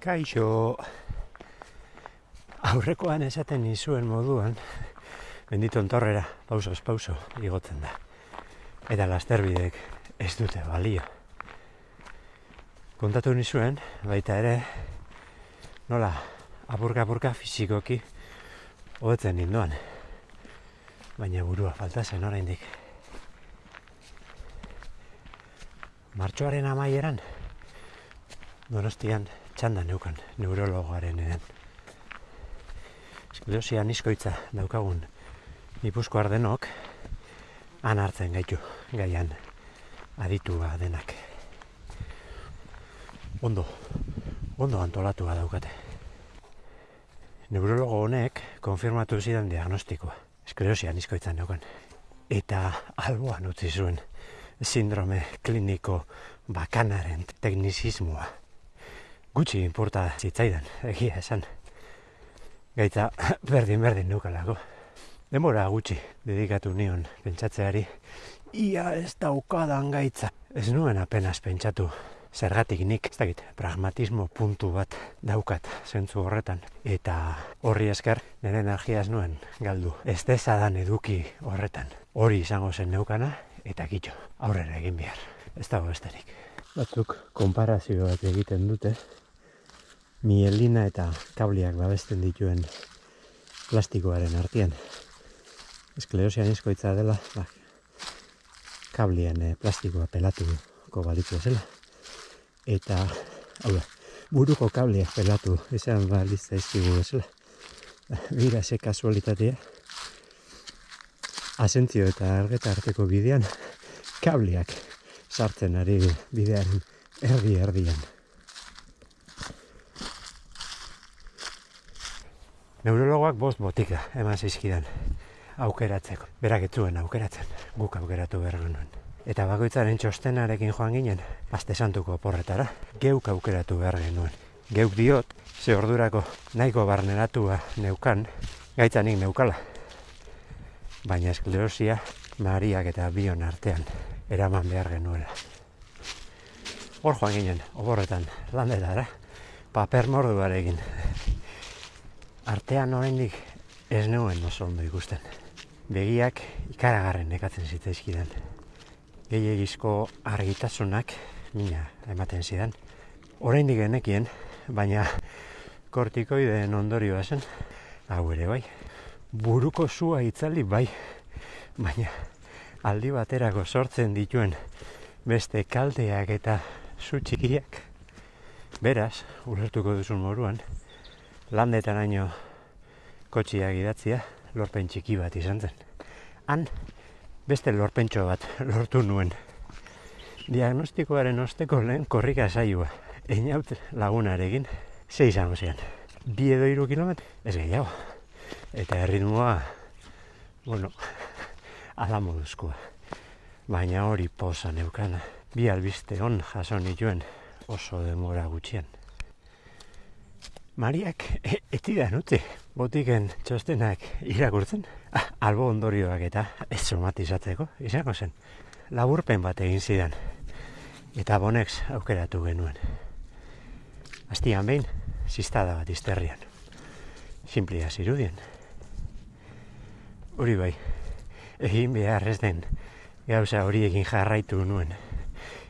Kaixo, aurrekoan esaten nizuen moduan, benditon torrera, pausos pauso, igotzen da. Eta lasterbidek ez dute balio. Kontatu nizuen, baita ere, nola, apurka-apurka fizikoki hobetzen ninduan. Baina burua falta zen oraindik. Martxoaren amaieran, donostian txanda neukan neurologoaren eren. Eskleosia niskoitza daukagun Gipuzko ardenok han hartzen gaitu gaian aditua denak. Ondo, ondo antolatua daukate. Neurologo honek konfirmatu zidan diagnostikoa. Esklerosia niskoitzan neukan. Eta alboan utzi zuen sindrome kliniko bakanaren teknizismoa. Gutxi inporta zitzaidan, egia esan. Gaitza berdin-berdin neukalako. Denbora gutxi dedikatu nion pentsatzeari. Ia ez daukadan gaitza. Ez nuen apenas pentsatu zergatik nik, ez dakit, pragmatismo puntu bat daukat zentzu horretan. Eta horri esker, nire energia ez nuen galdu. Ez dezadan eduki horretan. Hori izango zen neukana, eta kitxo, aurrera egin behar. Ez dago besterik. Batzuk konparazio bat egiten dute, mielina eta kabliak babesten dituen plastikoaren artean. Esklerosian izkoitza dela, ba, kablien eh, plastikoa pelatuko balitu zela. Eta, hau da, buruko kableak pelatu izan balitza izkigu bezala. Bira, ze kasualitatea. Asentzio eta argeta arteko bidean, kabliak sartzen ari bidearen erdi erdian. Neurologoak bost botika eman zizkidan aukeratzeko. Berak etzuen aukeratzen, guk aukeratu behar genuen. Eta bakoitzaren txostenarekin joan ginen, aste santuko porretara, geuk aukeratu behar genuen. Geuk diot, ze ordurako nahiko barneratua neukan, gaitzanik neukala. Baina esklerosia, mariak eta bion artean, eraman behar genuela. Hor joan ginen, oborretan, landetara, paper morduarekin. Artean oraindik ez neuen oso ondo ikusten. Begiak ikaragarren nekatzen zitzaizkidan. Gehiagizko argitasunak mina ematen zidan. Oraindik genekien, baina kortikoideen ondorioa zen, hau ere bai. Buruko zua itzali bai, baina aldi baterako sortzen dituen beste kalteak eta zu txikiak. Beraz, ulertuko duzun moruan, landetan aino kotxiak idatzia lorpen txiki bat izan zen. Han, beste lorpentxo bat lortu nuen. Diagnostikoaren osteko lehen korrika saioa. Einaut lagunarekin, ze izango zean. Bi edo iru kilometro, ez gehiago. Eta erritmoa, bueno, ala moduzkoa. Baina hori posa neukana. Bi albiste on jaso nituen oso demora gutxian. Mariak e, etidan utzi, botiken txostenak irakurtzen, ah, albo ondorioak eta ez somatizatzeko, izango zen. Laburpen bat egin zidan, eta bonex aukeratu genuen. Astian behin, ziztada bat izterrian. Simplia zirudien. Hori bai, egin behar ez den gauza hori egin jarraitu nuen.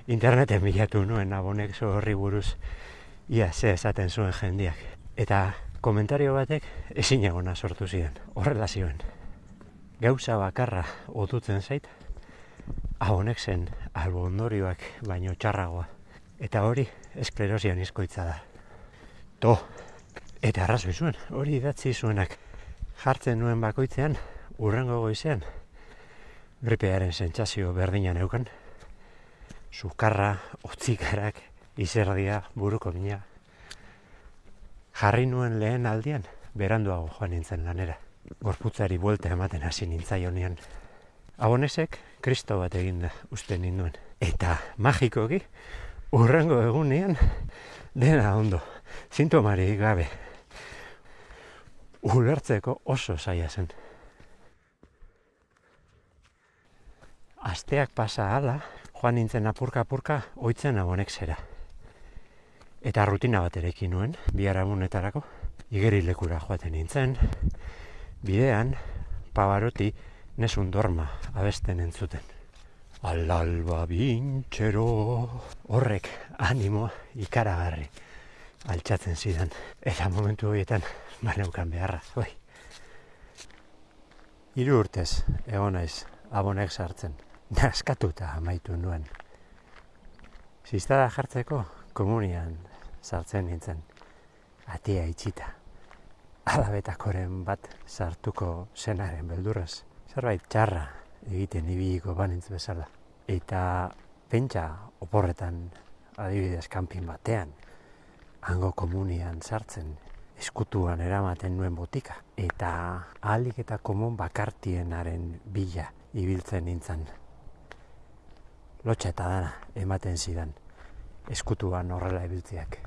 Interneten bilatu nuen abonek horri buruz ia ze esaten zuen jendiak. Eta komentario batek ezin egona sortu ziren, horrela zioen. Gauza bakarra otutzen zait, ahonek zen albo ondorioak baino txarragoa. Eta hori esklerosian izkoitza da. To, eta arrazoi zuen, hori idatzi zuenak jartzen nuen bakoitzean, urrengo goizean, gripearen sentsazio berdinan eukan, sukarra, otzikarak, izerdia, buruko mina. Jarri nuen lehen aldian, beranduago joan nintzen lanera. Gorputzari buelta ematen hasi nintzaionian. Abonesek, kristo bat egin da, uste ninduen. Eta magikoki, urrengo egunean, dena ondo, sintomari gabe. Ulertzeko oso zaila zen. Asteak pasa hala, joan nintzen apurka-apurka, oitzen abonek zera. Eta rutina bat erekin nuen, biharamunetarako, igerilekura joaten nintzen, bidean, pabaroti, nesun dorma abesten entzuten. Alalba bintxero horrek animo ikaragarri altxatzen zidan. Eta momentu horietan, baneukan beharra, bai. Hiru urtez, egon naiz, abonek sartzen. Naskatuta amaitu nuen. Ziztada jartzeko, komunian sartzen nintzen. Atia itxita. Alabetakoren bat sartuko zenaren beldurrez. Zerbait txarra egiten ibiliko banintz bezala. Eta pentsa oporretan adibidez kanpin batean, hango komunian sartzen, eskutuan eramaten nuen botika. Eta ahalik eta komun bakartienaren bila ibiltzen nintzen. Lotxa eta dana ematen zidan eskutuan horrela ibiltziak.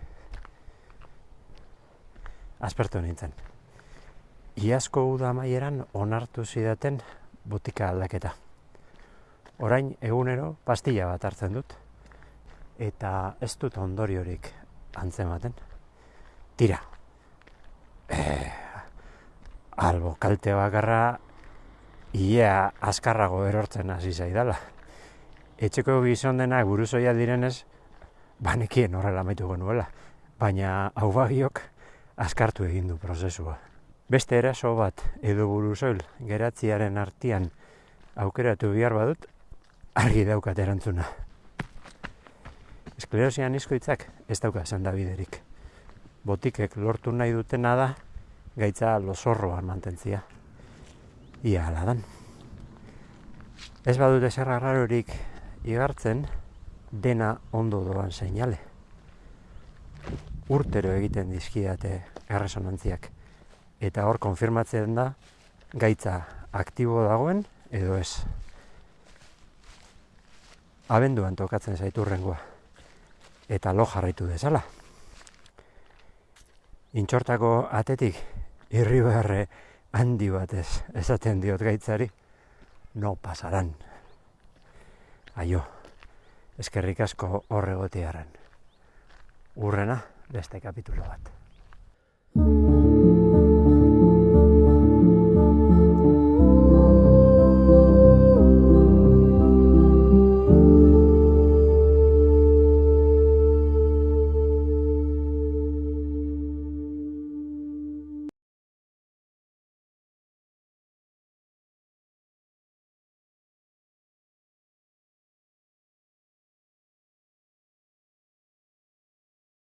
Aspertu nintzen. Iazko uda maieran onartu zidaten botika aldaketa. Orain egunero pastilla bat hartzen dut eta ez dut ondoriorik antzematen. Tira. Eh, albo kalte bakarra ia azkarrago erortzen hasi zaidala. Etxeko gizon denak buruzoia direnez, banekien horrela amaituko nuela. Baina hau bagiok askartu egin du prozesua. Beste eraso bat edo buruzoil geratziaren artian aukeratu bihar badut, argi daukat erantzuna. Esklerosian izkoitzak ez dauka esan da biderik. Botikek lortu nahi dutena da, gaitza losorroan mantentzia. Ia ala dan. Ez badut eserra rarorik igartzen, dena ondo doan seinale. Urtero egiten dizkiate erresonantziak. Eta hor konfirmatzen da, gaitza aktibo dagoen edo ez. Abenduan tokatzen zaiturrengoa eta lo jarraitu dezala. Intxortako atetik irri beharre handi batez esaten diot gaitzari, no pasaran. Aio, eskerrik asko horregotearen. Urrena, beste kapitulo bat.